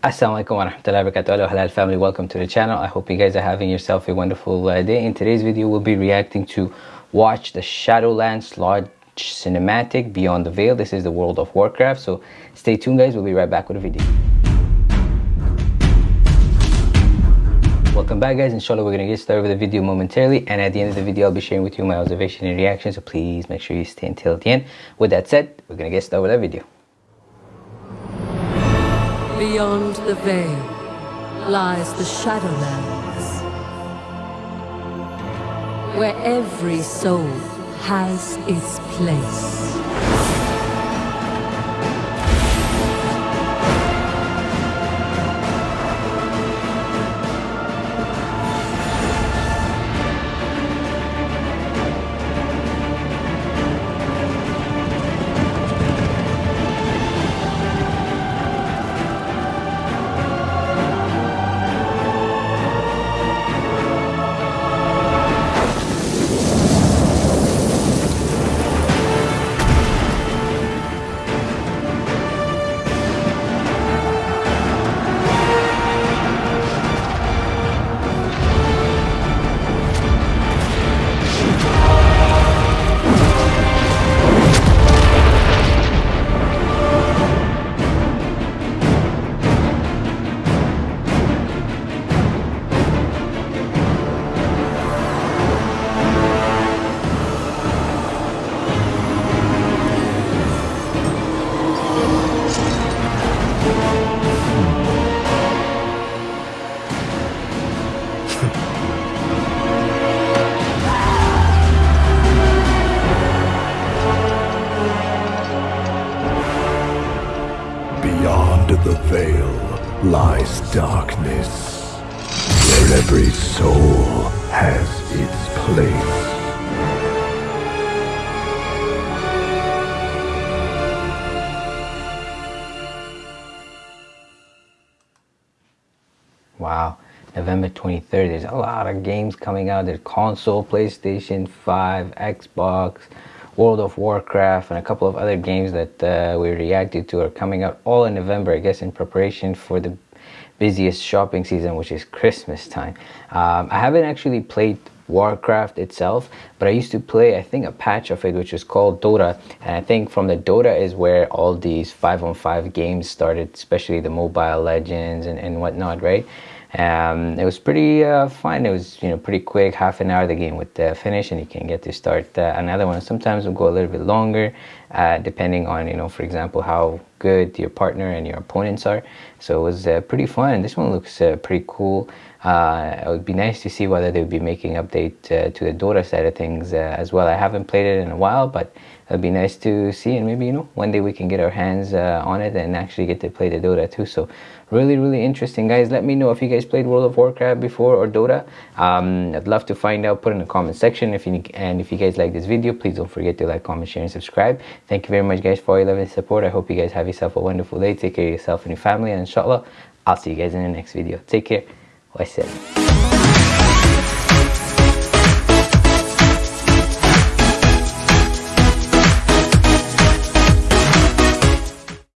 Assalamualaikum warahmatullahi wabarakatuh Hello halal family. Welcome to the channel. I hope you guys are having yourself a wonderful uh, day. In today's video we'll be reacting to watch the Shadowlands Lodge cinematic Beyond the Veil. This is the World of Warcraft. So stay tuned guys. We'll be right back with a video. Welcome back guys, inshallah we're going to get started with the video momentarily. And at the end of the video I'll be sharing with you my observation and reaction so please make sure you stay until the end. With that said, we're going to get started with the video. Beyond the veil lies the Shadowlands, where every soul has its place. The veil lies darkness, where every soul has its place. Wow. November 23rd. There's a lot of games coming out. There's console, PlayStation 5, Xbox, World of Warcraft, and a couple of other games that uh, we reacted to are coming out all in November, I guess, in preparation for the busiest shopping season, which is Christmas time. Um, I haven't actually played Warcraft itself, but I used to play, I think, a patch of it, which is called Dota. And I think from the Dota is where all these 5 on 5 games started, especially the Mobile Legends and, and whatnot, right? Um, it was pretty uh, fun. It was you know pretty quick, half an hour the game would uh, finish, and you can get to start uh, another one. Sometimes it'll go a little bit longer, uh, depending on you know for example how good your partner and your opponents are. So it was uh, pretty fun. This one looks uh, pretty cool. it would be nice to see whether they would be making update to the Dota side of things as well. I haven't played it in a while, but it'd be nice to see, and maybe you know one day we can get our hands on it and actually get to play the Dota 2. So really really interesting guys let me know if you guys played world of warcraft before or dota um, i'd love to find out put in the comment section if you and if you guys like this video please don't forget to like comment share and subscribe thank you very much guys for all your love and support i hope you guys have yourself a wonderful day. Take care of yourself and your family. And inshallah i'll see you guys in the next video. Take care. Wassalam